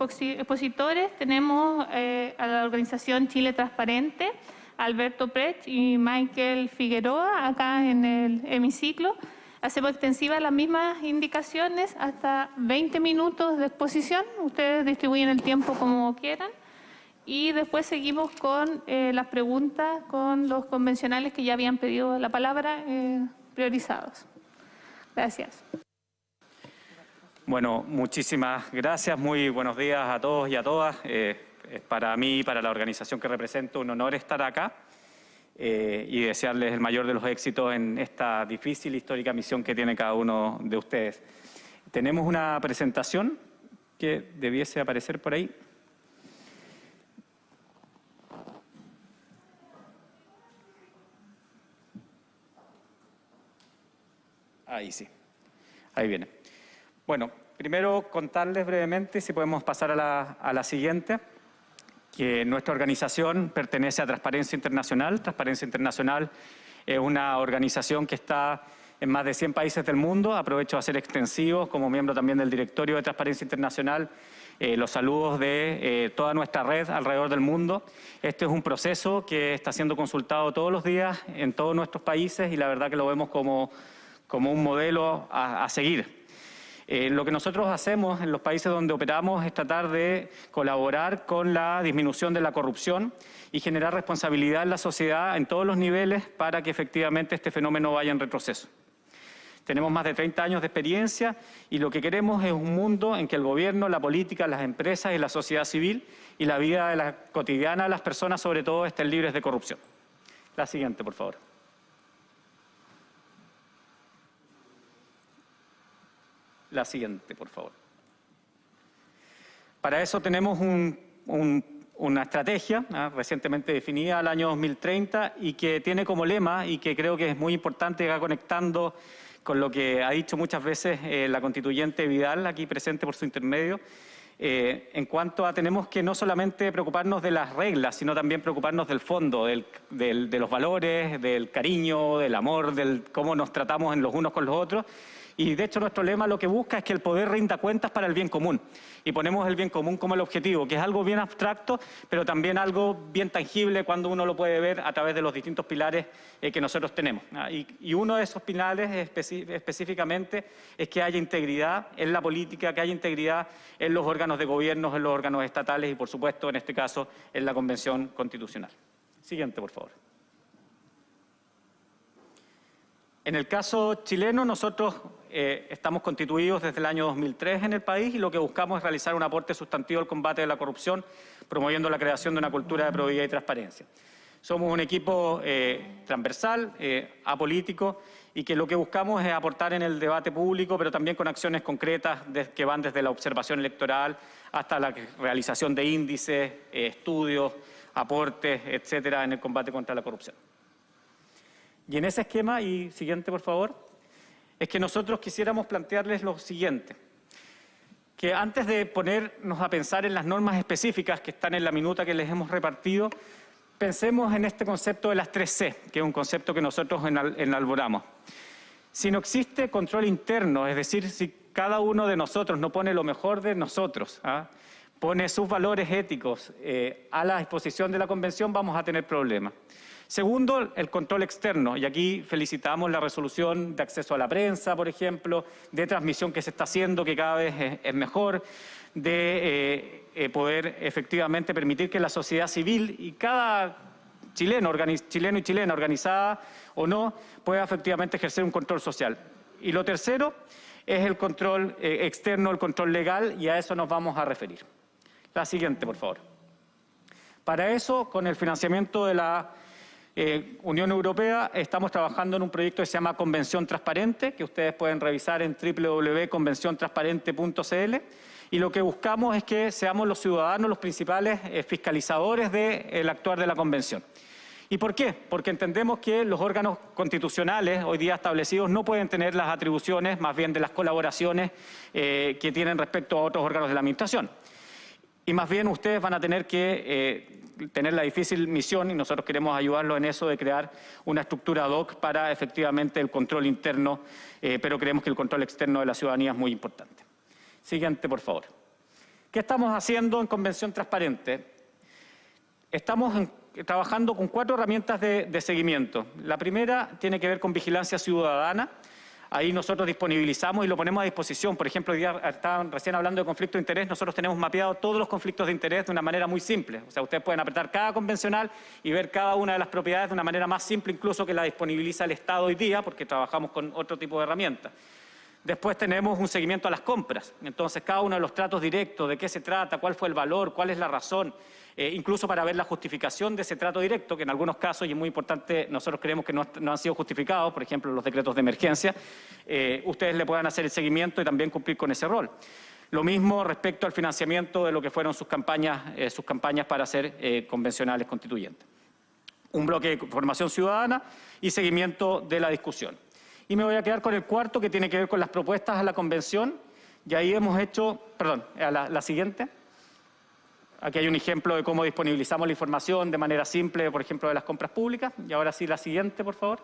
expositores tenemos eh, a la organización Chile Transparente, Alberto Precht y Michael Figueroa, acá en el hemiciclo. Hacemos extensivas las mismas indicaciones, hasta 20 minutos de exposición. Ustedes distribuyen el tiempo como quieran. Y después seguimos con eh, las preguntas con los convencionales que ya habían pedido la palabra, eh, priorizados. Gracias. Bueno, muchísimas gracias. Muy buenos días a todos y a todas. Eh, para mí y para la organización que represento un honor estar acá y desearles el mayor de los éxitos en esta difícil histórica misión que tiene cada uno de ustedes. Tenemos una presentación que debiese aparecer por ahí. Ahí sí. Ahí viene. Bueno, primero contarles brevemente, si podemos pasar a la, siguiente, que nuestra organización pertenece a Transparencia Internacional. Transparencia Internacional es una organización que está en más de 100 países del mundo. Aprovecho a ser extensivo como miembro también del directorio de Transparencia Internacional eh, los saludos de eh, toda nuestra red alrededor del mundo. Este es un proceso que está siendo consultado todos los días en todos nuestros países y la verdad que lo vemos como como un modelo a, seguir. Eh, lo que nosotros hacemos en los países donde operamos es tratar de colaborar con la disminución de la corrupción y generar responsabilidad en la sociedad en todos los niveles para que efectivamente este fenómeno vaya en retroceso. Tenemos más de 30 años de experiencia y lo que queremos es un mundo en que el gobierno, la política, las empresas y la sociedad civil y la vida cotidiana de las personas sobre todo estén libres de corrupción. La siguiente, por favor. La siguiente, por favor. Para eso tenemos una estrategia ¿ah? recientemente definida al año 2030 y que tiene como lema, y que creo que es muy importante, va conectando con lo que ha dicho muchas veces eh, la constituyente Vidal, aquí presente por su intermedio, eh, en cuanto a tenemos que no solamente preocuparnos de las reglas, sino también preocuparnos del fondo, de los valores, del cariño, del amor, del cómo nos tratamos en los unos con los otros, y de hecho nuestro lema lo que busca es que el poder rinda cuentas para el bien común. Y ponemos el bien común como el objetivo, que es algo bien abstracto, pero también algo bien tangible cuando uno lo puede ver a través de los distintos pilares eh, que nosotros tenemos. Y, uno de esos pilares específicamente es que haya integridad en la política, que haya integridad en los órganos de gobierno, en los órganos estatales y, por supuesto, en este caso, en la Convención Constitucional. Siguiente, por favor. En el caso chileno, nosotros eh, estamos constituidos desde el año 2003 en el país y lo que buscamos es realizar un aporte sustantivo al combate de la corrupción, promoviendo la creación de una cultura de probidad y transparencia. Somos un equipo eh, transversal, eh, apolítico, y que lo que buscamos es aportar en el debate público, pero también con acciones concretas que van desde la observación electoral hasta la realización de índices, estudios, aportes, etcétera, en el combate contra la corrupción. Y en ese esquema, y siguiente por favor, es que nosotros quisiéramos plantearles lo siguiente, que antes de ponernos a pensar en las normas específicas que están en la minuta que les hemos repartido, pensemos en este concepto de las 3C, que es un concepto que nosotros enalboramos. Si no existe control interno, es decir, si cada uno de nosotros no pone lo mejor de nosotros, ¿ah? pone sus valores éticos eh, a la disposición de la Convención, vamos a tener problemas. Segundo, el control externo, y aquí felicitamos la resolución de acceso a la prensa, por ejemplo, de transmisión que se está haciendo, que cada vez es, mejor, de eh, eh, poder efectivamente permitir que la sociedad civil y cada chileno, chileno y chilena, organizada o no, pueda efectivamente ejercer un control social. Y lo tercero es el control eh, externo, el control legal, y a eso nos vamos a referir. La siguiente, por favor. Para eso, con el financiamiento de la eh, Unión Europea estamos trabajando en un proyecto que se llama Convención Transparente, que ustedes pueden revisar en www.convenciontransparente.cl y lo que buscamos es que seamos los ciudadanos los principales eh, fiscalizadores del actuar de la Convención. ¿Y por qué? Porque entendemos que los órganos constitucionales hoy día establecidos no pueden tener las atribuciones, más bien de las colaboraciones eh, que tienen respecto a otros órganos de la Administración. Y más bien ustedes van a tener que tener la difícil misión, y nosotros queremos ayudarlo en eso, de crear una estructura ad hoc para efectivamente el control interno, eh, pero creemos que el control externo de la ciudadanía es muy importante. Siguiente, por favor. ¿Qué ¿Qué estamos haciendo en Convención Transparente? Estamos trabajando con cuatro herramientas de, de seguimiento. La primera tiene que ver con vigilancia ciudadana, Ahí nosotros disponibilizamos y lo ponemos a disposición. Por ejemplo, hoy día estaban recién hablando de conflicto de interés, nosotros tenemos mapeado todos los conflictos de interés de una manera muy simple. O sea, ustedes pueden apretar cada convencional y ver cada una de las propiedades de una manera más simple incluso que la disponibiliza el Estado hoy día, porque trabajamos con otro tipo de herramientas. Después tenemos un seguimiento a las compras. Entonces, cada uno de los tratos directos, de qué se trata, cuál fue el valor, cuál es la razón, eh, incluso para ver la justificación de ese trato directo, que en algunos casos, y es muy importante, nosotros creemos que no, han sido justificados, por ejemplo, los decretos de emergencia, eh, ustedes le puedan hacer el seguimiento y también cumplir con ese rol. Lo mismo respecto al financiamiento de lo que fueron sus campañas, eh, sus campañas para ser convencionales constituyentes. Un bloque de formación ciudadana y seguimiento de la discusión. Y me voy a quedar con el cuarto, que tiene que ver con las propuestas a la convención. Y ahí hemos hecho, perdón, a la siguiente. Aquí hay un ejemplo de cómo disponibilizamos la información de manera simple, por ejemplo, de las compras públicas. Y ahora sí, la siguiente, por favor.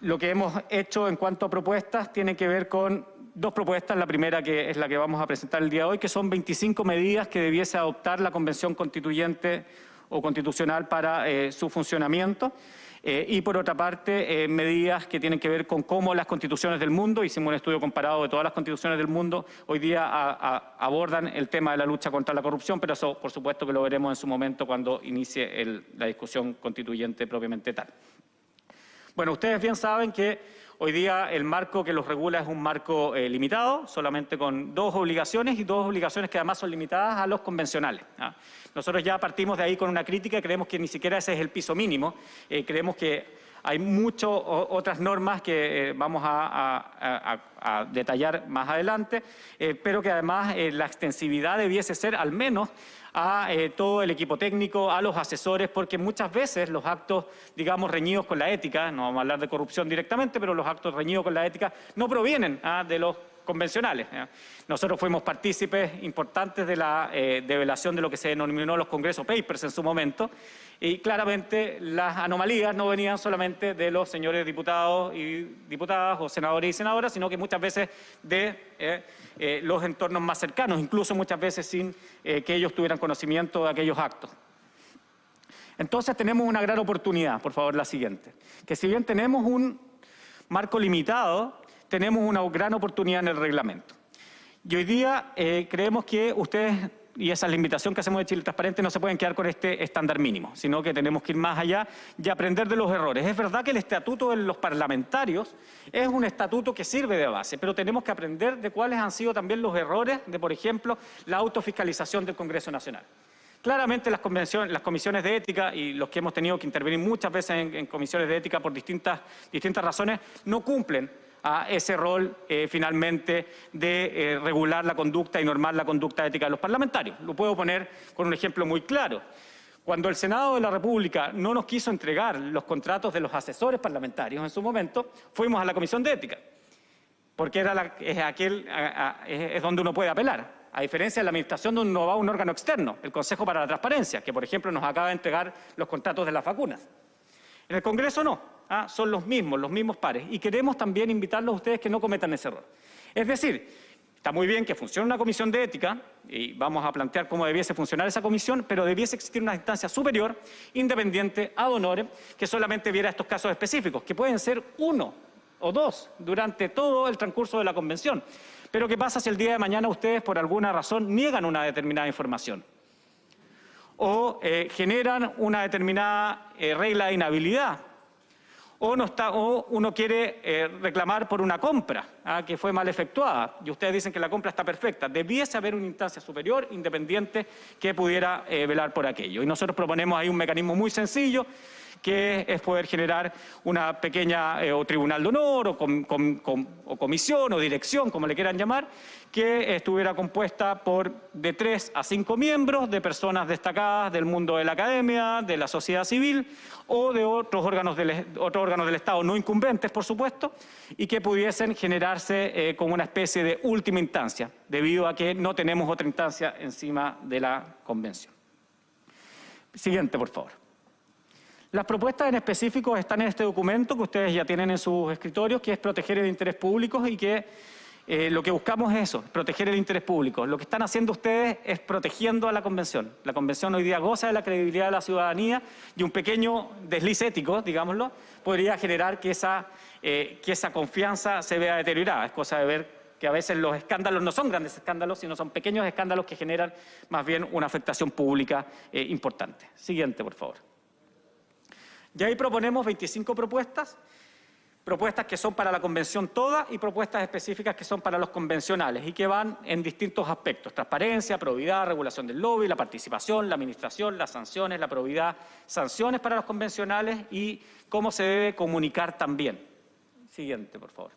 Lo que hemos hecho en cuanto a propuestas tiene que ver con dos propuestas. La primera, que es la que vamos a presentar el día de hoy, que son 25 medidas que debiese adoptar la Convención Constituyente o Constitucional para eh, su funcionamiento. Eh, y por otra parte, eh, medidas que tienen que ver con cómo las constituciones del mundo, hicimos un estudio comparado de todas las constituciones del mundo, hoy día abordan el tema de la lucha contra la corrupción, pero eso por supuesto que lo veremos en su momento cuando inicie la discusión constituyente propiamente tal. Bueno, ustedes bien saben que hoy día el marco que los regula es un marco eh, limitado, solamente con dos obligaciones y dos obligaciones que además son limitadas a los convencionales. ¿ah? Nosotros ya partimos de ahí con una crítica, creemos que ni siquiera ese es el piso mínimo, eh, creemos que hay muchas otras normas que eh, vamos a, detallar más adelante, pero que además la extensividad debiese ser al menos a todo el equipo técnico, a los asesores, porque muchas veces los actos, digamos, reñidos con la ética, no vamos a hablar de corrupción directamente, pero los actos reñidos con la ética no provienen ah, de los convencionales. Nosotros fuimos partícipes importantes de la eh, develación de lo que se denominó los Congresos Papers en su momento y claramente las anomalías no venían solamente de los señores diputados y diputadas o senadores y senadoras, sino que muchas veces de eh, eh, los entornos más cercanos, incluso muchas veces sin que ellos tuvieran conocimiento de aquellos actos. Entonces tenemos una gran oportunidad, por favor la siguiente, que si bien tenemos un marco limitado, tenemos una gran oportunidad en el reglamento. Y hoy día eh, creemos que ustedes, y esa es la invitación que hacemos de Chile Transparente, no se pueden quedar con este estándar mínimo, sino que tenemos que ir más allá y aprender de los errores. Es verdad que el estatuto de los parlamentarios es un estatuto que sirve de base, pero tenemos que aprender de cuáles han sido también los errores de, por ejemplo, la autofiscalización del Congreso Nacional. Claramente las, comisiones de ética y los que hemos tenido que intervenir muchas veces en, comisiones de ética por distintas razones no cumplen a ese rol eh, finalmente de eh, regular la conducta y normar la conducta ética de los parlamentarios. Lo puedo poner con un ejemplo muy claro. Cuando el Senado de la República no nos quiso entregar los contratos de los asesores parlamentarios en su momento, fuimos a la Comisión de Ética, porque era es, aquel, es donde uno puede apelar. A diferencia de la administración donde uno va a un órgano externo, el Consejo para la Transparencia, que por ejemplo nos acaba de entregar los contratos de las vacunas. En el Congreso no. ¿Ah? son los mismos, los mismos pares. Y queremos también invitarlos a ustedes que no cometan ese error. Es decir, está muy bien que funcione una comisión de ética, y vamos a plantear cómo debiese funcionar esa comisión, pero debiese existir una instancia superior, independiente, ad honorem, que solamente viera estos casos específicos, que pueden ser uno o dos durante todo el transcurso de la convención. Pero ¿qué pasa si el día de mañana ustedes por alguna razón niegan una determinada información? O eh, generan una determinada eh, regla de inhabilidad o, no está, o uno quiere eh, reclamar por una compra ah, que fue mal efectuada y ustedes dicen que la compra está perfecta. Debiese haber una instancia superior, independiente, que pudiera eh, velar por aquello. Y nosotros proponemos ahí un mecanismo muy sencillo que es poder generar una pequeña eh, o tribunal de honor o, o, comisión o dirección, como le quieran llamar, que estuviera compuesta por de tres a cinco miembros de personas destacadas del mundo de la academia, de la sociedad civil o de otros órganos del, otros órganos del Estado no incumbentes, por supuesto, y que pudiesen generarse eh, como una especie de última instancia, debido a que no tenemos otra instancia encima de la convención. Siguiente, por favor. Las propuestas en específico están en este documento que ustedes ya tienen en sus escritorios, que es proteger el interés público y que eh, lo que buscamos es eso, proteger el interés público. Lo que están haciendo ustedes es protegiendo a la Convención. La Convención hoy día goza de la credibilidad de la ciudadanía y un pequeño desliz ético, digámoslo, podría generar que esa, eh, que esa confianza se vea deteriorada. Es cosa de ver que a veces los escándalos no son grandes escándalos, sino son pequeños escándalos que generan más bien una afectación pública eh, importante. Siguiente, por favor. Y ahí proponemos 25 propuestas propuestas que son para la convención toda y propuestas específicas que son para los convencionales y que van en distintos aspectos, transparencia, probidad, regulación del lobby, la participación, la administración, las sanciones, la probidad, sanciones para los convencionales y cómo se debe comunicar también. Siguiente, por favor.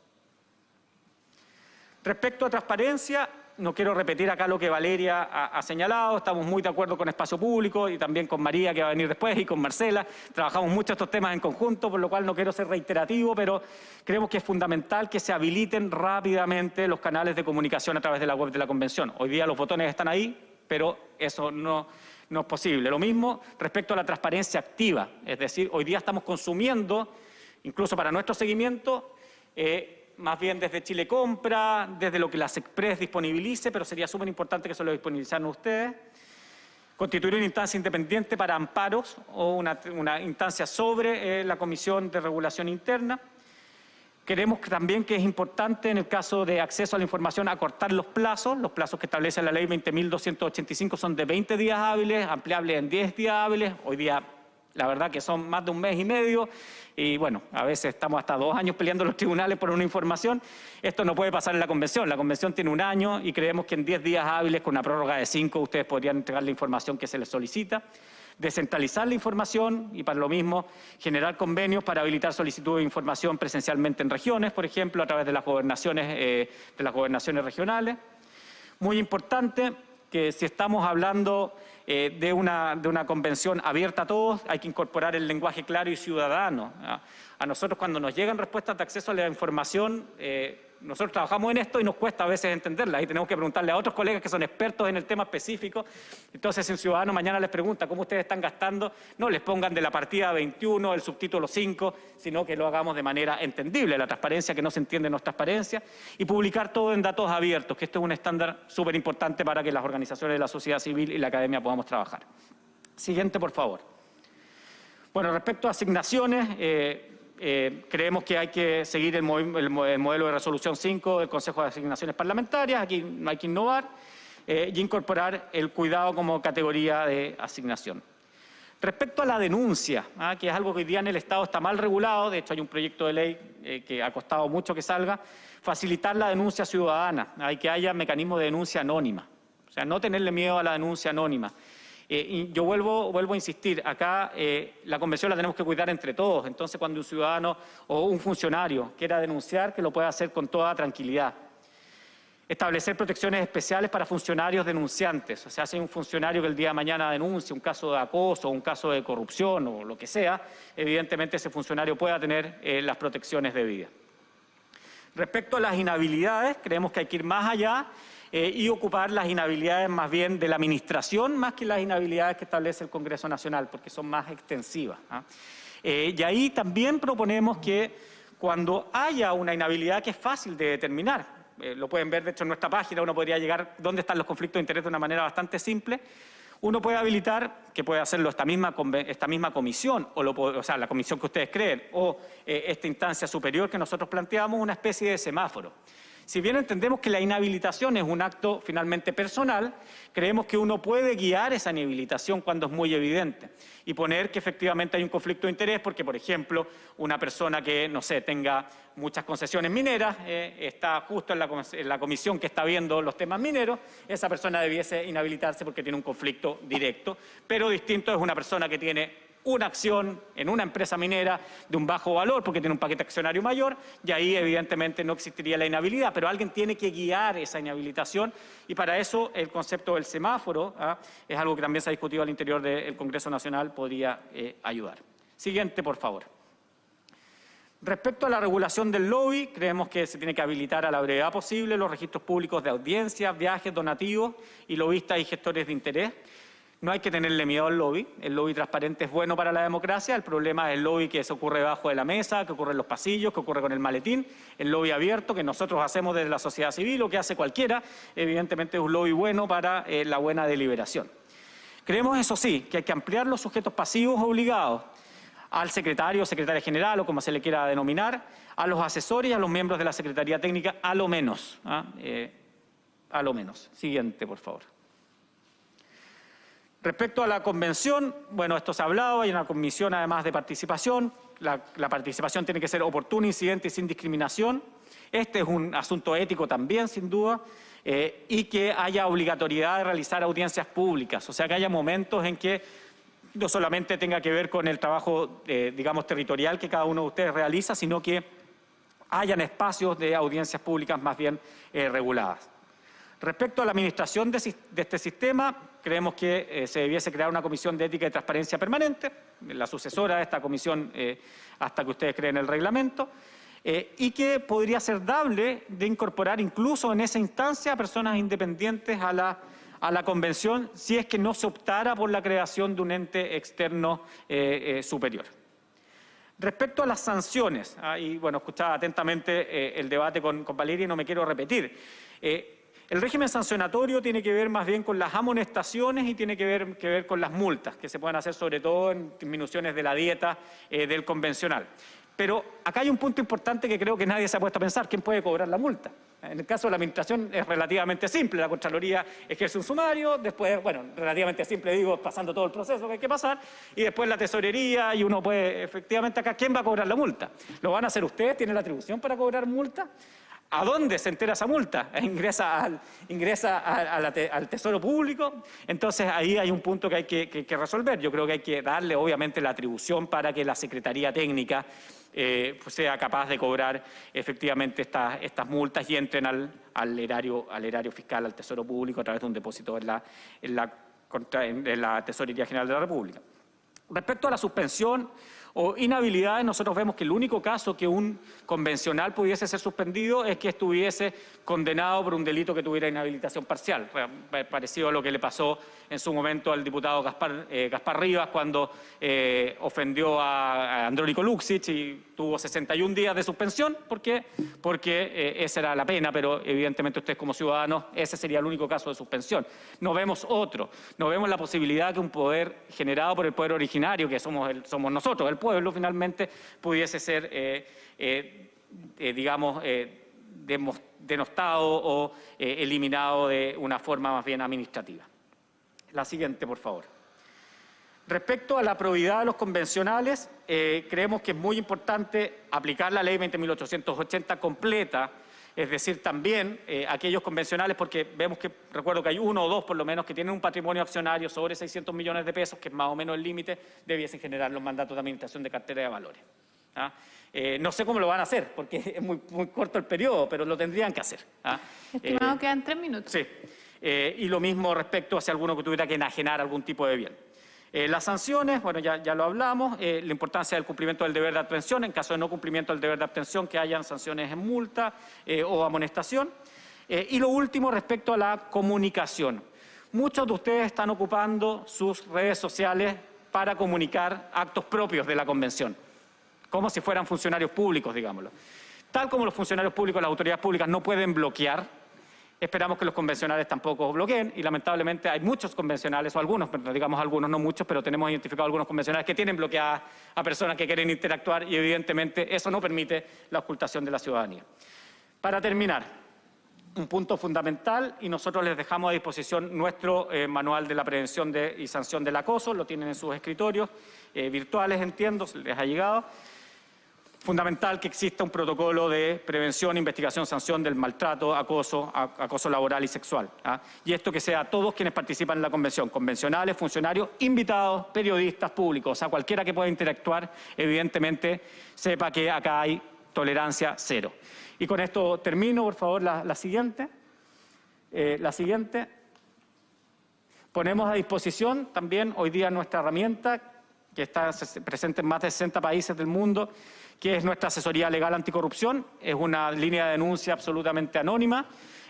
Respecto a transparencia, no quiero repetir acá lo que Valeria ha, señalado, estamos muy de acuerdo con Espacio Público y también con María que va a venir después y con Marcela. Trabajamos mucho estos temas en conjunto, por lo cual no quiero ser reiterativo, pero creemos que es fundamental que se habiliten rápidamente los canales de comunicación a través de la web de la Convención. Hoy día los botones están ahí, pero eso no, es posible. Lo mismo respecto a la transparencia activa, es decir, hoy día estamos consumiendo, incluso para nuestro seguimiento, eh, más bien desde Chile Compra, desde lo que las Express disponibilice, pero sería súper importante que eso lo disponibilizaran ustedes. Constituir una instancia independiente para amparos o una, instancia sobre eh, la Comisión de Regulación Interna. Queremos también que es importante en el caso de acceso a la información acortar los plazos. Los plazos que establece la ley 20.285 son de 20 días hábiles, ampliables en 10 días hábiles. Hoy día la verdad que son más de un mes y medio y bueno, a veces estamos hasta dos años peleando los tribunales por una información. Esto no puede pasar en la convención. La convención tiene un año y creemos que en diez días hábiles con una prórroga de cinco ustedes podrían entregar la información que se les solicita descentralizar la información y para lo mismo generar convenios para habilitar solicitud de información presencialmente en regiones, por ejemplo, a través de las gobernaciones, eh, de las gobernaciones regionales. Muy importante que si estamos hablando eh, de, una, de, una, convención abierta a todos, hay que incorporar el lenguaje claro y ciudadano. A nosotros cuando nos llegan respuestas de acceso a la información, eh, nosotros trabajamos en esto y nos cuesta a veces entenderla y tenemos que preguntarle a otros colegas que son expertos en el tema específico. Entonces, si un ciudadano mañana les pregunta cómo ustedes están gastando, no les pongan de la partida 21, el subtítulo 5, sino que lo hagamos de manera entendible, la transparencia que no se entiende no es transparencia, y publicar todo en datos abiertos, que esto es un estándar súper importante para que las organizaciones de la sociedad civil y la academia podamos trabajar. Siguiente, por favor. Bueno, respecto a asignaciones, eh, eh, creemos que hay que seguir el, modelo de resolución 5 del Consejo de Asignaciones Parlamentarias, aquí no hay que innovar, eh, y incorporar el cuidado como categoría de asignación. Respecto a la denuncia, ¿ah? que es algo que hoy día en el Estado está mal regulado, de hecho hay un proyecto de ley eh, que ha costado mucho que salga, facilitar la denuncia ciudadana, hay que haya mecanismo de denuncia anónima, o sea, no tenerle miedo a la denuncia anónima. Eh, y yo vuelvo, vuelvo a insistir, acá eh, la convención la tenemos que cuidar entre todos, entonces cuando un ciudadano o un funcionario quiera denunciar, que lo pueda hacer con toda tranquilidad. Establecer protecciones especiales para funcionarios denunciantes, o sea, si hay un funcionario que el día de mañana denuncia un caso de acoso, un caso de corrupción o lo que sea, evidentemente ese funcionario pueda tener eh, las protecciones debidas. Respecto a las inhabilidades, creemos que hay que ir más allá eh, y ocupar las inhabilidades más bien de la administración más que las inhabilidades que establece el Congreso Nacional, porque son más extensivas. ¿ah? Eh, y ahí también proponemos que cuando haya una inhabilidad que es fácil de determinar, eh, lo pueden ver de hecho en nuestra página, uno podría llegar dónde están los conflictos de interés de una manera bastante simple, uno puede habilitar, que puede hacerlo esta misma, esta misma comisión, o, o, sea, la comisión que ustedes creen, o esta instancia superior que nosotros planteamos, una especie de semáforo. Si bien entendemos que la inhabilitación es un acto finalmente personal, creemos que uno puede guiar esa inhabilitación cuando es muy evidente y poner que efectivamente hay un conflicto de interés porque, por ejemplo, una persona que, no sé, tenga muchas concesiones mineras, eh, está justo en la, en la comisión que está viendo los temas mineros, esa persona debiese inhabilitarse porque tiene un conflicto directo, pero distinto es una persona que tiene una acción en una empresa minera de un bajo valor porque tiene un paquete accionario mayor y ahí evidentemente no existiría la inhabilidad, pero alguien tiene que guiar esa inhabilitación y para eso el concepto del semáforo ¿ah? es algo que también se ha discutido al interior del Congreso Nacional, podría eh, ayudar. Siguiente, por favor. Respecto a la regulación del lobby, creemos que se tiene que habilitar a la brevedad posible los registros públicos de audiencias, viajes, donativos y lobistas y gestores de interés. No hay que tenerle miedo al lobby. El lobby transparente es bueno para la democracia. El problema es el lobby que se ocurre debajo de la mesa, que ocurre en los pasillos, que ocurre con el maletín. El lobby abierto que nosotros hacemos desde la sociedad civil o que hace cualquiera, evidentemente es un lobby bueno para eh, la buena deliberación. Creemos, eso sí, que hay que ampliar los sujetos pasivos obligados al secretario secretaria general o como se le quiera denominar, a los asesores y a los miembros de la Secretaría Técnica, a lo menos. ¿ah? Eh, a lo menos. Siguiente, por favor. Respecto a la convención, bueno, esto se ha hablado, hay una comisión además de participación, la, participación tiene que ser oportuna, incidente y sin discriminación. Este es un asunto ético también, sin duda, eh, y que haya obligatoriedad de realizar audiencias públicas, o sea, que haya momentos en que no solamente tenga que ver con el trabajo, eh, digamos, territorial que cada uno de ustedes realiza, sino que hayan espacios de audiencias públicas más bien eh, reguladas. Respecto a la administración de, este sistema, creemos que eh, se debiese crear una comisión de ética y transparencia permanente, la sucesora de esta comisión eh, hasta que ustedes creen el reglamento, eh, y que podría ser dable de incorporar incluso en esa instancia a personas independientes a la, a la convención si es que no se optara por la creación de un ente externo superior. Respecto a las sanciones, ah, y bueno, escuchaba atentamente el debate con, con Valeria y no me quiero repetir, el régimen sancionatorio tiene que ver más bien con las amonestaciones y tiene que ver, con las multas, que se pueden hacer sobre todo en disminuciones de la dieta eh, del convencional. Pero acá hay un punto importante que creo que nadie se ha puesto a pensar, ¿quién puede cobrar la multa? En el caso de la administración es relativamente simple, la Contraloría ejerce un sumario, después, bueno, relativamente simple digo, pasando todo el proceso que hay que pasar, y después la tesorería y uno puede, efectivamente acá, ¿quién va a cobrar la multa? ¿Lo van a hacer ustedes? ¿Tienen la atribución para cobrar multa? ¿A dónde se entera esa multa? ¿Ingresa, al, Tesoro Público? Entonces ahí hay un punto que hay que, resolver. Yo creo que hay que darle obviamente la atribución para que la Secretaría Técnica eh, pues, sea capaz de cobrar efectivamente estas, multas y entren al, erario, al erario fiscal, al Tesoro Público a través de un depósito en la Tesorería General de la República. Respecto a la suspensión o inhabilidades, nosotros vemos que el único caso que un convencional pudiese ser suspendido es que estuviese condenado por un delito que tuviera inhabilitación parcial, parecido a lo que le pasó en su momento al diputado Gaspar, eh, Rivas cuando eh, ofendió a, Andrónico Luxich y tuvo 61 días de suspensión. ¿Por qué? Porque eh, esa era la pena, pero evidentemente ustedes como ciudadanos, ese sería el único caso de suspensión. No vemos otro, no vemos la posibilidad que un poder generado por el poder originario, que somos, somos nosotros, el pueblo finalmente pudiese ser, eh, eh, eh, digamos, denostado o eliminado de una forma más bien administrativa. La siguiente, por favor. Respecto a la probidad de los convencionales, creemos que es muy importante aplicar la ley 20.880 completa, es decir, también aquellos convencionales, porque vemos que, recuerdo que hay uno o dos por lo menos que tienen un patrimonio accionario sobre 600 millones de pesos, que es más o menos el límite, debiesen generar los mandatos de administración de cartera de valores. ¿ah? Eh, no sé cómo lo van a hacer, porque es muy, corto el periodo, pero lo tendrían que hacer. ¿ah? Estimado, eh, quedan tres minutos. Sí. Eh, y lo mismo respecto a si alguno que tuviera que enajenar algún tipo de bien. Eh, las sanciones, bueno, ya, lo hablamos, eh, la importancia del cumplimiento del deber de atención, en caso de no cumplimiento del deber de atención, que hayan sanciones en multa eh, o amonestación. y lo último, respecto a la comunicación. Muchos de ustedes están ocupando sus redes sociales para comunicar actos propios de la convención, como si fueran funcionarios públicos, digámoslo. Tal como los funcionarios públicos, las autoridades públicas no pueden bloquear Esperamos que los convencionales tampoco bloqueen y lamentablemente hay muchos convencionales, o algunos, digamos algunos, no muchos, pero tenemos identificado algunos convencionales que tienen bloqueadas a personas que quieren interactuar y evidentemente eso no permite la ocultación de la ciudadanía. Para terminar, un punto fundamental y nosotros les dejamos a disposición nuestro eh, manual de la prevención y sanción del acoso, lo tienen en sus escritorios eh, virtuales, entiendo, les ha llegado fundamental que exista un protocolo de prevención, investigación, sanción del maltrato, acoso, acoso laboral y sexual. ¿ah? Y esto que sea todos quienes participan en la convención, convencionales, funcionarios, invitados, periodistas, públicos, o sea, cualquiera que pueda interactuar, evidentemente sepa que acá hay tolerancia cero. Y con esto termino, por favor, la, siguiente. Eh, la siguiente. Ponemos a disposición también hoy día nuestra herramienta que está presente en más de 60 países del mundo, que es nuestra asesoría legal anticorrupción. Es una línea de denuncia absolutamente anónima,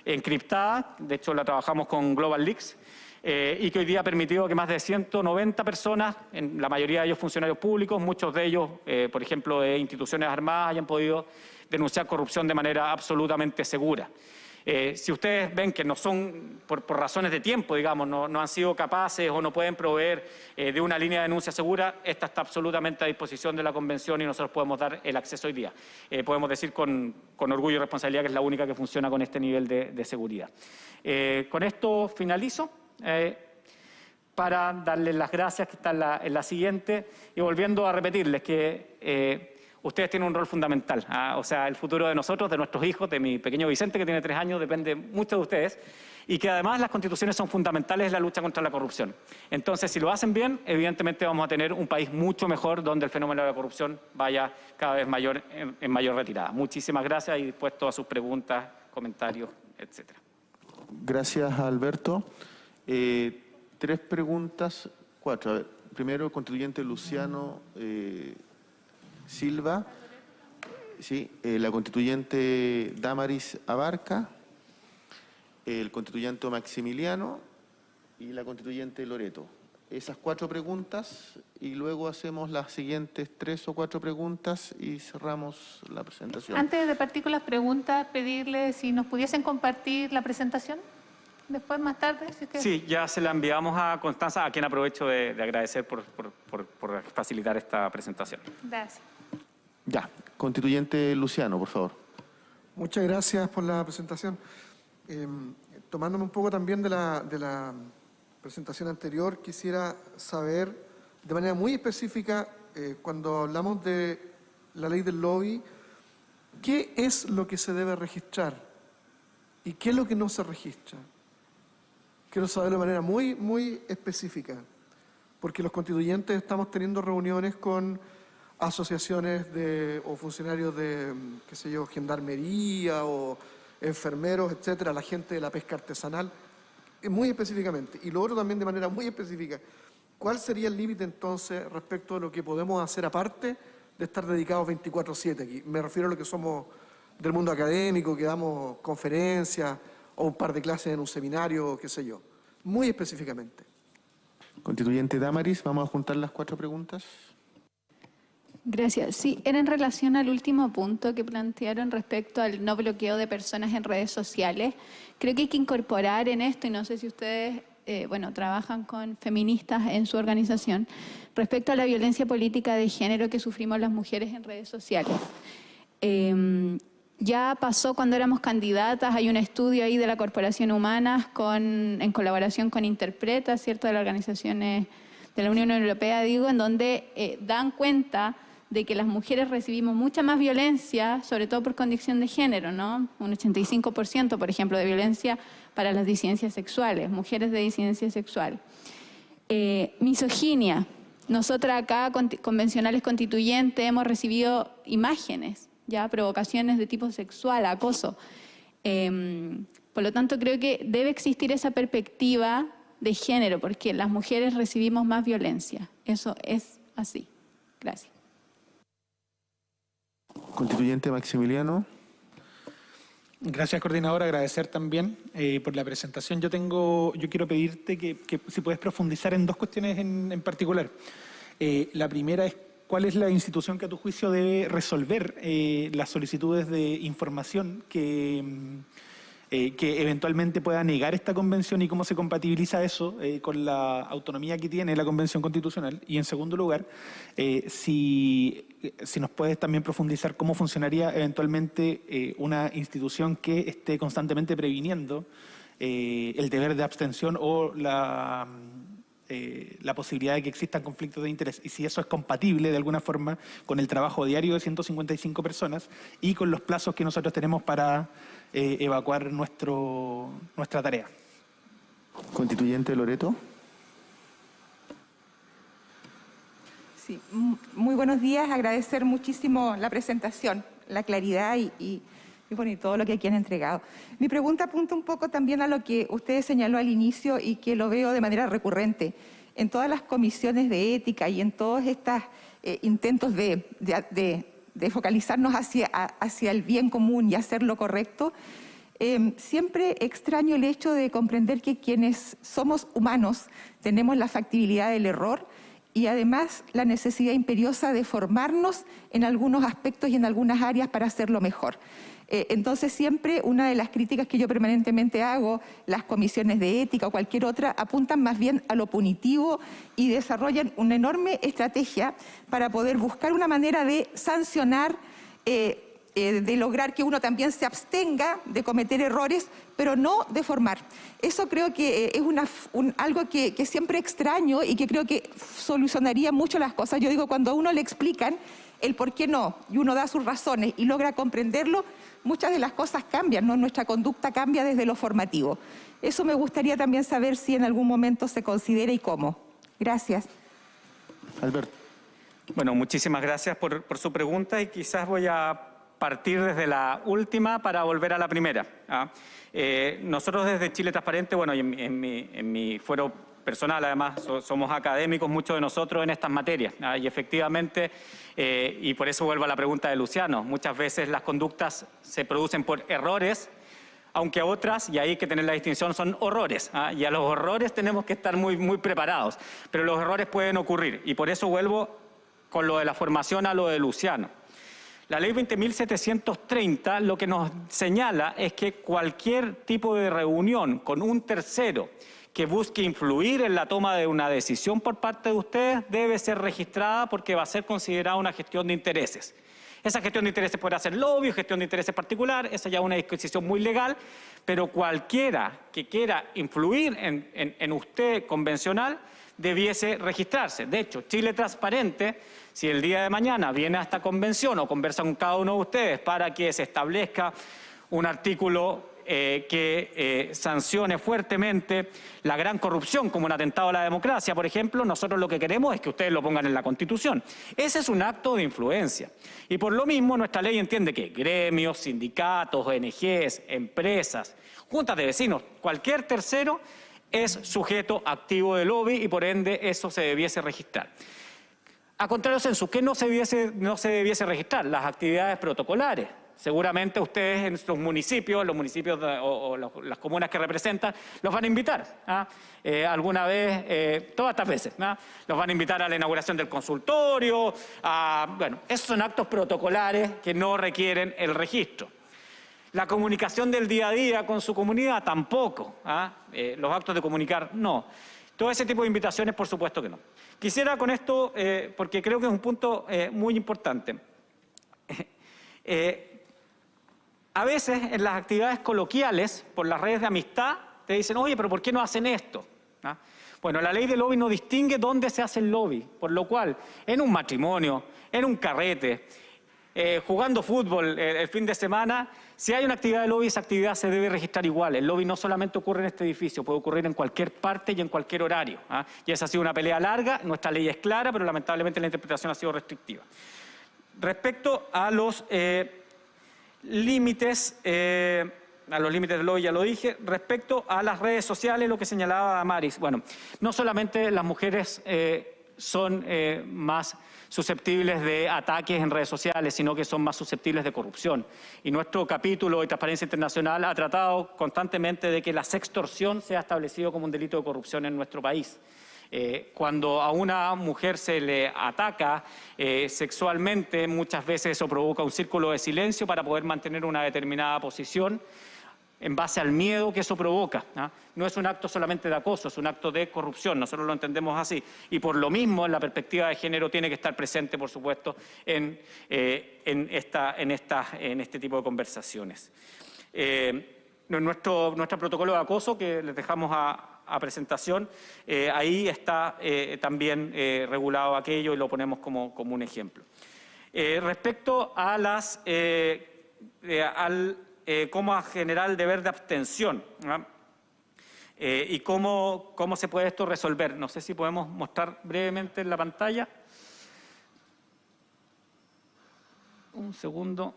encriptada, de hecho la trabajamos con Global Leaks, eh, y que hoy día ha permitido que más de 190 personas, en la mayoría de ellos funcionarios públicos, muchos de ellos, eh, por ejemplo, de instituciones armadas, hayan podido denunciar corrupción de manera absolutamente segura. Eh, si ustedes ven que no son, por, razones de tiempo, digamos, no, han sido capaces o no pueden proveer eh, de una línea de denuncia segura, esta está absolutamente a disposición de la Convención y nosotros podemos dar el acceso hoy día. Eh, podemos decir con, orgullo y responsabilidad que es la única que funciona con este nivel de, seguridad. con esto finalizo para darles las gracias, que está en la, en la siguiente, y volviendo a repetirles que ustedes tienen un rol fundamental. ¿ah? O sea, el futuro de nosotros, de nuestros hijos, de mi pequeño Vicente, que tiene tres años, depende mucho de ustedes. Y que además las constituciones son fundamentales en la lucha contra la corrupción. Entonces, si lo hacen bien, evidentemente vamos a tener un país mucho mejor donde el fenómeno de la corrupción vaya cada vez mayor, en, mayor retirada. Muchísimas gracias y dispuesto a sus preguntas, comentarios, etcétera. Gracias, Alberto. Eh, tres preguntas, cuatro. primero, constituyente Luciano. Eh, Silva, sí, eh, la constituyente Damaris Abarca, el constituyente Maximiliano y la constituyente Loreto. Esas cuatro preguntas y luego hacemos las siguientes tres o cuatro preguntas y cerramos la presentación. Antes de partir con las preguntas, pedirle si nos pudiesen compartir la presentación. Después, más tarde. Sí, ya se la enviamos a Constanza, a quien aprovecho de, agradecer por facilitar esta presentación. Gracias. Ya, constituyente Luciano, por favor. Muchas gracias por la presentación. Em, tomándome un poco también de la, presentación anterior, quisiera saber de manera muy específica, eh, cuando hablamos de la ley del lobby, ¿qué es lo que se debe registrar y qué es lo que no se registra? Quiero saberlo de manera muy, muy específica, porque los constituyentes estamos teniendo reuniones con asociaciones de, o funcionarios de, qué sé yo, gendarmería o enfermeros, etcétera, la gente de la pesca artesanal, eh, muy específicamente. Y lo otro también de manera muy específica. ¿Cuál sería el límite entonces respecto a lo que podemos hacer aparte de estar dedicados 24-7 aquí? Me refiero a lo que somos del mundo académico, que damos conferencias o un par de clases en un seminario, qué sé yo. Muy específicamente. Constituyente Damaris, vamos a juntar las cuatro preguntas. Gracias. Sí, era en relación al último punto que plantearon respecto al no bloqueo de personas en redes sociales. Creo que hay que incorporar en esto, y no sé si ustedes, eh, bueno, trabajan con feministas en su organización, respecto a la violencia política de género que sufrimos las mujeres en redes sociales. Em, ya pasó cuando éramos candidatas, hay un estudio ahí de la Corporación Humanas con, en colaboración con Interpreta, ¿cierto?, de las organizaciones de la Unión Europea, digo, en donde eh, dan cuenta de que las mujeres recibimos mucha más violencia, sobre todo por condición de género, ¿no? Un 85%, por ejemplo, de violencia para las disidencias sexuales, mujeres de disidencia sexual. Eh, misoginia. Nosotras acá, convencionales constituyentes, hemos recibido imágenes, ya provocaciones de tipo sexual, acoso. Em, por lo tanto, creo que debe existir esa perspectiva de género, porque las mujeres recibimos más violencia. Eso es así. Gracias. Constituyente Maximiliano. Gracias, coordinador. Agradecer también eh, por la presentación. Yo tengo, yo quiero pedirte que, si puedes profundizar en dos cuestiones en, particular. Eh, la primera es cuál es la institución que a tu juicio debe resolver eh, las solicitudes de información que mm, eh, que eventualmente pueda negar esta convención y cómo se compatibiliza eso eh, con la autonomía que tiene la convención constitucional. Y en segundo lugar, eh, si, si, nos puedes también profundizar cómo funcionaría eventualmente una institución que esté constantemente previniendo el deber de abstención o la, la posibilidad de que existan conflictos de interés y si eso es compatible de alguna forma con el trabajo diario de 155 personas y con los plazos que nosotros tenemos para eh, evacuar nuestro, nuestra tarea. Constituyente Loreto. Sí, muy buenos días, agradecer muchísimo la presentación, la claridad y, y, todo lo que aquí han entregado. Mi pregunta apunta un poco también a lo que usted señaló al inicio y que lo veo de manera recurrente. En todas las comisiones de ética y en todos estos eh, intentos de de focalizarnos hacia, hacia el bien común y hacer lo correcto, eh, siempre extraño el hecho de comprender que quienes somos humanos tenemos la factibilidad del error y además la necesidad imperiosa de formarnos en algunos aspectos y en algunas áreas para hacerlo mejor. Eh, entonces siempre una de las críticas que yo permanentemente hago, las comisiones de ética o cualquier otra, apuntan más bien a lo punitivo y desarrollan una enorme estrategia para poder buscar una manera de sancionar eh, eh, de lograr que uno también se abstenga de cometer errores, pero no de formar. Eso creo que es algo que, que, siempre extraño y que creo que solucionaría mucho las cosas. Yo digo, cuando a uno le explican el por qué no y uno da sus razones y logra comprenderlo, muchas de las cosas cambian, ¿no? nuestra conducta cambia desde lo formativo. Eso me gustaría también saber si en algún momento se considera y cómo. Gracias. Alberto. Bueno, muchísimas gracias por, su pregunta y quizás voy a partir desde la última para volver a la primera. ¿ah? Eh, nosotros desde Chile Transparente, bueno, y en, mi, en mi fuero personal, además, somos académicos muchos de nosotros en estas materias. ¿ah? Y efectivamente, eh, y por eso vuelvo a la pregunta de Luciano, muchas veces las conductas se producen por errores, aunque otras, y ahí hay que tener la distinción, son horrores. ¿ah? Y a los horrores tenemos que estar muy, muy preparados, pero los errores pueden ocurrir. Y por eso vuelvo con lo de la formación a lo de Luciano. La ley 20.730 lo que nos señala es que cualquier tipo de reunión con un tercero que busque influir en la toma de una decisión por parte de ustedes debe ser registrada porque va a ser considerada una gestión de intereses. Esa gestión de intereses puede ser lobby, gestión de intereses particular, esa ya es una disposición muy legal, pero cualquiera que quiera influir en, en usted convencional debiese registrarse. De hecho, Chile Transparente, si el día de mañana viene a esta convención o conversa con cada uno de ustedes para que se establezca un artículo eh, que eh, sancione fuertemente la gran corrupción como un atentado a la democracia, por ejemplo, nosotros lo que queremos es que ustedes lo pongan en la Constitución. Ese es un acto de influencia. Y por lo mismo nuestra ley entiende que gremios, sindicatos, ONGs, empresas, juntas de vecinos, cualquier tercero es sujeto activo de lobby y por ende eso se debiese registrar. A contrario censo, ¿qué se no se debiese registrar? Las actividades protocolares seguramente ustedes en sus municipios, los municipios o, las comunas que representan, los van a invitar. ¿ah? Eh, alguna vez, eh, todas estas veces, ¿ah? los van a invitar a la inauguración del consultorio, bueno, esos son actos protocolares que no requieren el registro. La comunicación del día a día con su comunidad tampoco, ¿ah? eh, los actos de comunicar no. Todo ese tipo de invitaciones, por supuesto que no. Quisiera con esto, porque creo que es un punto muy importante, a veces en las actividades coloquiales, por las redes de amistad, te dicen, oye, pero ¿por qué no hacen esto? Bueno, la ley del lobby no distingue dónde se hace el lobby, por lo cual, en un matrimonio, en un carrete, eh, jugando fútbol eh, el fin de semana, si hay una actividad de lobby, esa actividad se debe registrar igual. El lobby no solamente ocurre en este edificio, puede ocurrir en cualquier parte y en cualquier horario. ¿ah? Y esa ha sido una pelea larga, nuestra ley es clara, pero lamentablemente la interpretación ha sido restrictiva. Respecto a los... Eh, límites, eh, a los límites del lobby ya lo dije, respecto a las redes sociales, lo que señalaba Maris. Bueno, no solamente las mujeres eh, son eh, más susceptibles de ataques en redes sociales, sino que son más susceptibles de corrupción. Y nuestro capítulo de Transparencia Internacional ha tratado constantemente de que la sextorsión sea establecido como un delito de corrupción en nuestro país. Eh, cuando a una mujer se le ataca eh, sexualmente, muchas veces eso provoca un círculo de silencio para poder mantener una determinada posición en base al miedo que eso provoca. ¿ah? No es un acto solamente de acoso, es un acto de corrupción, nosotros lo entendemos así. Y por lo mismo, la perspectiva de género tiene que estar presente, por supuesto, en, eh, en, este tipo de conversaciones. nuestro, nuestro protocolo de acoso, que les dejamos a, a presentación, eh, ahí está eh, también eh, regulado aquello y lo ponemos como, como un ejemplo. respecto a las, al cómo generar el deber de abstención y cómo, cómo se puede esto resolver. No sé si podemos mostrar brevemente en la pantalla. Un segundo.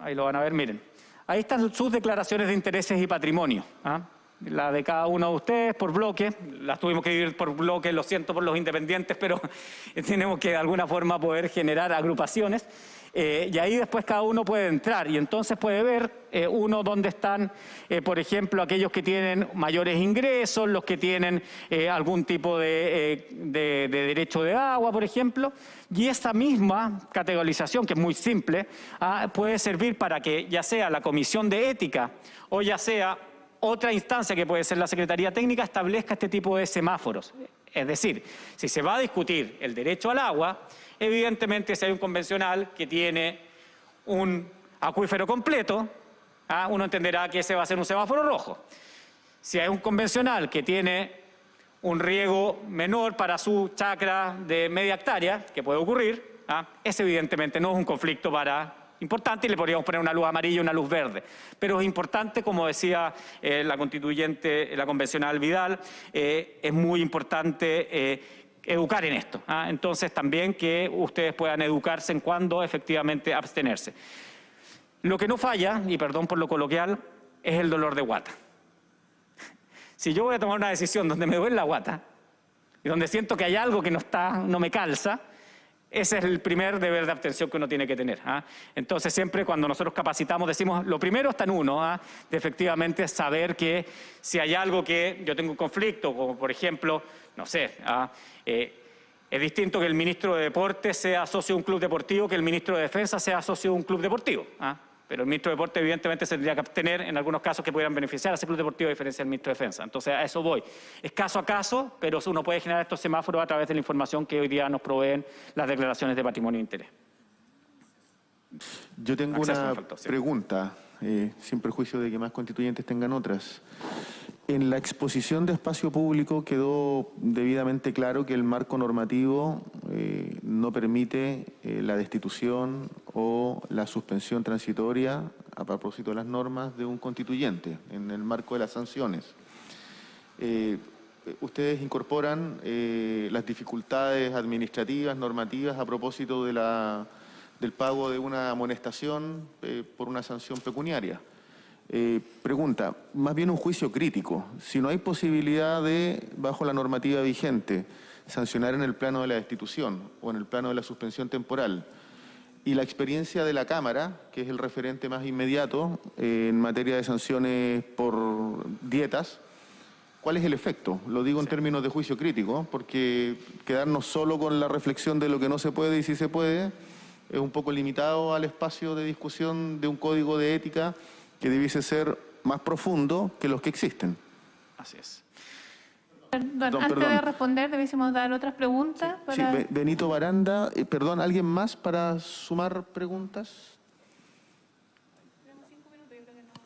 Ahí lo van a ver, miren. Ahí están sus declaraciones de intereses y patrimonio. ¿ah? La de cada uno de ustedes por bloque, las tuvimos que dividir por bloque, lo siento por los independientes, pero tenemos que de alguna forma poder generar agrupaciones. Eh, y ahí después cada uno puede entrar y entonces puede ver eh, uno dónde están, eh, por ejemplo, aquellos que tienen mayores ingresos, los que tienen algún tipo de, de, derecho de agua, por ejemplo. Y esa misma categorización, que es muy simple, ah, puede servir para que ya sea la Comisión de Ética o ya sea otra instancia que puede ser la Secretaría Técnica establezca este tipo de semáforos. Es decir, si se va a discutir el derecho al agua, evidentemente si hay un convencional que tiene un acuífero completo, ¿ah? uno entenderá que ese va a ser un semáforo rojo. Si hay un convencional que tiene un riego menor para su chacra de media hectárea, que puede ocurrir, ¿ah? ese evidentemente no es un conflicto para importante y le podríamos poner una luz amarilla y una luz verde. Pero es importante, como decía eh, la constituyente, la convencional Vidal, eh, es muy importante eh, educar en esto. ¿ah? Entonces también que ustedes puedan educarse en cuándo efectivamente abstenerse. Lo que no falla, y perdón por lo coloquial, es el dolor de guata. Si yo voy a tomar una decisión donde me duele la guata y donde siento que hay algo que no, está, no me calza, ese es el primer deber de abstención que uno tiene que tener. ¿ah? Entonces siempre cuando nosotros capacitamos decimos, lo primero está en uno, ¿ah? de efectivamente saber que si hay algo que yo tengo un conflicto, como por ejemplo, no sé, ¿ah? eh, es distinto que el ministro de Deportes sea socio de un club deportivo que el ministro de Defensa sea socio de un club deportivo. Pero el ministro de Deportes evidentemente se tendría que abstener en algunos casos que pudieran beneficiar a ese club deportivo a diferencia del ministro de Defensa. Entonces a eso voy. Es caso a caso, pero uno puede generar estos semáforos a través de la información que hoy día nos proveen las declaraciones de patrimonio de interés. Yo tengo una pregunta, eh, sin perjuicio de que más constituyentes tengan otras. En la exposición de espacio público quedó debidamente claro que el marco normativo eh, no permite eh, la destitución o la suspensión transitoria a propósito de las normas de un constituyente en el marco de las sanciones. Eh, ustedes incorporan las dificultades administrativas, normativas a propósito de la, del pago de una amonestación por una sanción pecuniaria. Eh, pregunta, más bien un juicio crítico. Si no hay posibilidad de, bajo la normativa vigente, sancionar en el plano de la destitución o en el plano de la suspensión temporal, y la experiencia de la Cámara, que es el referente más inmediato eh, en materia de sanciones por dietas, ¿cuál es el efecto? Lo digo en términos de juicio crítico, porque quedarnos solo con la reflexión de lo que no se puede y sí se puede es un poco limitado al espacio de discusión de un código de ética que debiese ser más profundo que los que existen. Así es. Perdón, antes de responder, debiésemos dar otras preguntas. Sí, Benito Baranda, eh, perdón, ¿alguien más para sumar preguntas?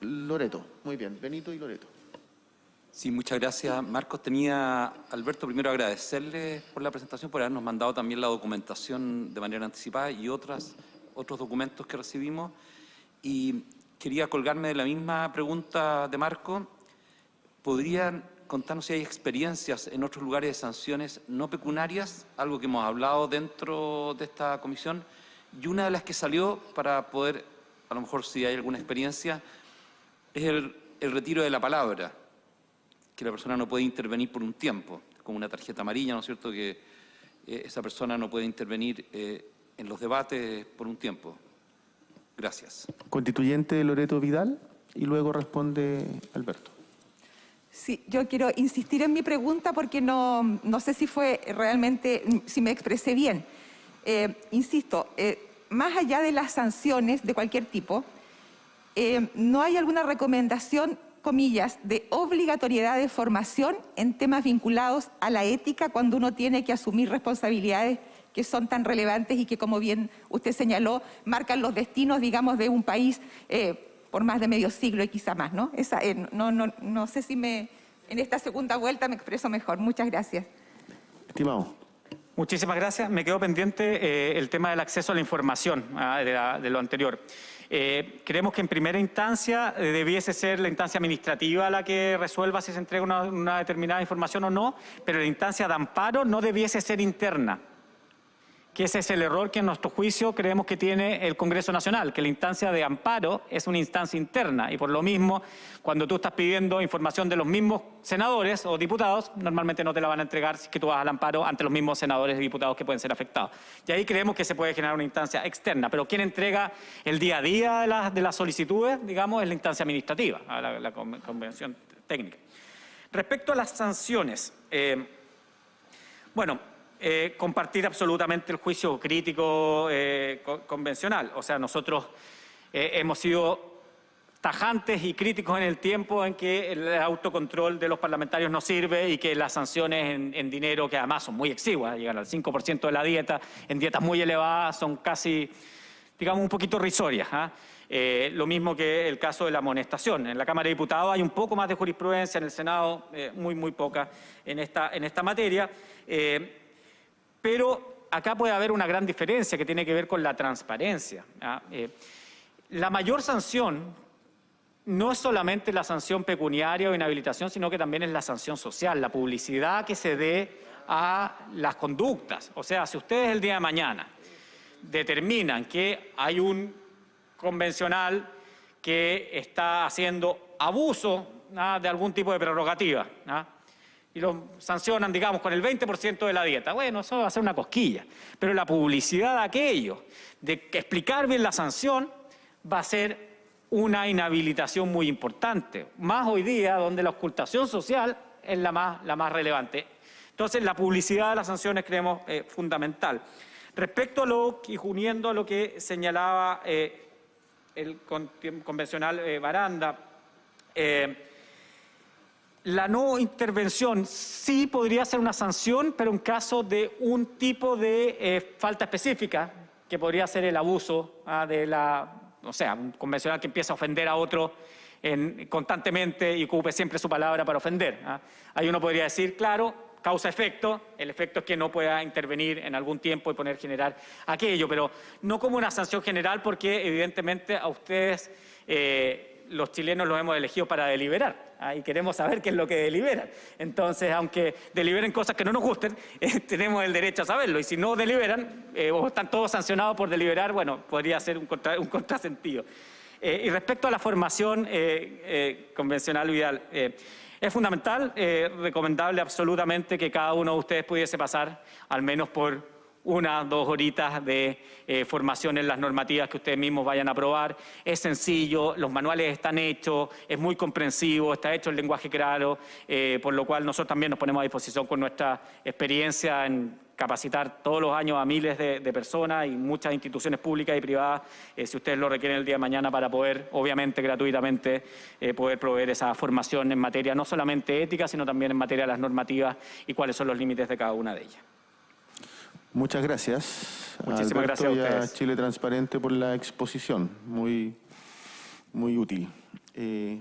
Loreto, muy bien, Benito y Loreto. Sí, muchas gracias. Marcos, tenía, Alberto, primero agradecerle por la presentación, por habernos mandado también la documentación de manera anticipada y otras, otros documentos que recibimos. Y quería colgarme de la misma pregunta de Marco. ¿Podrían contarnos si hay experiencias en otros lugares de sanciones no pecuniarias, algo que hemos hablado dentro de esta comisión? Y una de las que salió para poder, a lo mejor si hay alguna experiencia, es el, retiro de la palabra, que la persona no puede intervenir por un tiempo, como una tarjeta amarilla, ¿no es cierto?, que eh, esa persona no puede intervenir eh, en los debates por un tiempo. Gracias. Constituyente Loreto Vidal y luego responde Alberto. Sí, yo quiero insistir en mi pregunta porque no, no sé si fue realmente, si me expresé bien. Eh, insisto, eh, más allá de las sanciones de cualquier tipo, eh, ¿no hay alguna recomendación, comillas, de obligatoriedad de formación en temas vinculados a la ética cuando uno tiene que asumir responsabilidades que son tan relevantes y que, como bien usted señaló, marcan los destinos, digamos, de un país eh, por más de medio siglo y quizá más, ¿no? Esa, eh, no, no, no sé si me, en esta segunda vuelta me expreso mejor. Muchas gracias. Estimado. Muchísimas gracias. Me quedó pendiente eh, el tema del acceso a la información ah, de, lo anterior. creemos que en primera instancia debiese ser la instancia administrativa la que resuelva si se entrega una, determinada información o no, pero la instancia de amparo no debiese ser interna que ese es el error que en nuestro juicio creemos que tiene el Congreso Nacional, que la instancia de amparo es una instancia interna y por lo mismo, cuando tú estás pidiendo información de los mismos senadores o diputados, normalmente no te la van a entregar si tú vas al amparo ante los mismos senadores y diputados que pueden ser afectados. Y ahí creemos que se puede generar una instancia externa, pero quien entrega el día a día de, las, de las solicitudes, digamos, es la instancia administrativa, la, la convención técnica. Respecto a las sanciones, eh, bueno, eh, compartir absolutamente el juicio crítico eh, convencional. O sea, nosotros eh, hemos sido tajantes y críticos en el tiempo en que el autocontrol de los parlamentarios no sirve y que las sanciones en, dinero, que además son muy exiguas, llegan al 5% de la dieta, en dietas muy elevadas son casi, digamos, un poquito risorias. ¿ah? lo mismo que el caso de la amonestación. En la Cámara de Diputados hay un poco más de jurisprudencia, en el Senado muy, muy poca en esta, en esta materia. Pero acá puede haber una gran diferencia que tiene que ver con la transparencia. Eh, la mayor sanción no es solamente la sanción pecuniaria o inhabilitación, sino que también es la sanción social, la publicidad que se dé a las conductas. O sea, si ustedes el día de mañana determinan que hay un convencional que está haciendo abuso de algún tipo de prerrogativa, ¿ah? Y lo sancionan, digamos, con el 20% de la dieta. Bueno, eso va a ser una cosquilla. Pero la publicidad de aquello, de explicar bien la sanción, va a ser una inhabilitación muy importante. Más hoy día, donde la ocultación social es la más, la más relevante. Entonces, la publicidad de las sanciones creemos eh, fundamental. Respecto a lo, y uniendo a lo que señalaba eh, el convencional eh, Baranda, la no intervención sí podría ser una sanción, pero en caso de un tipo de eh, falta específica, que podría ser el abuso ah, de la, o sea, un convencional que empieza a ofender a otro constantemente y ocupe siempre su palabra para ofender. Ah. Ahí uno podría decir, claro, causa-efecto, el efecto es que no pueda intervenir en algún tiempo y poner generar aquello, pero no como una sanción general porque evidentemente a ustedes... Eh, los chilenos los hemos elegido para deliberar ¿ah? y queremos saber qué es lo que deliberan. Entonces, aunque deliberen cosas que no nos gusten, eh, tenemos el derecho a saberlo. Y si no deliberan eh, o están todos sancionados por deliberar, bueno, podría ser un, contrasentido. Eh, y respecto a la formación convencional vial, es fundamental, recomendable absolutamente que cada uno de ustedes pudiese pasar al menos por una, dos horitas de eh, formación en las normativas que ustedes mismos vayan a aprobar. Es sencillo, los manuales están hechos, es muy comprensivo, está hecho el lenguaje claro, eh, por lo cual nosotros también nos ponemos a disposición con nuestra experiencia en capacitar todos los años a miles de, personas y muchas instituciones públicas y privadas, eh, si ustedes lo requieren el día de mañana, para poder, obviamente, gratuitamente, poder proveer esa formación en materia no solamente ética, sino también en materia de las normativas y cuáles son los límites de cada una de ellas. Muchas gracias. Muchísimas gracias a, a Chile Transparente por la exposición, muy, muy útil. Eh,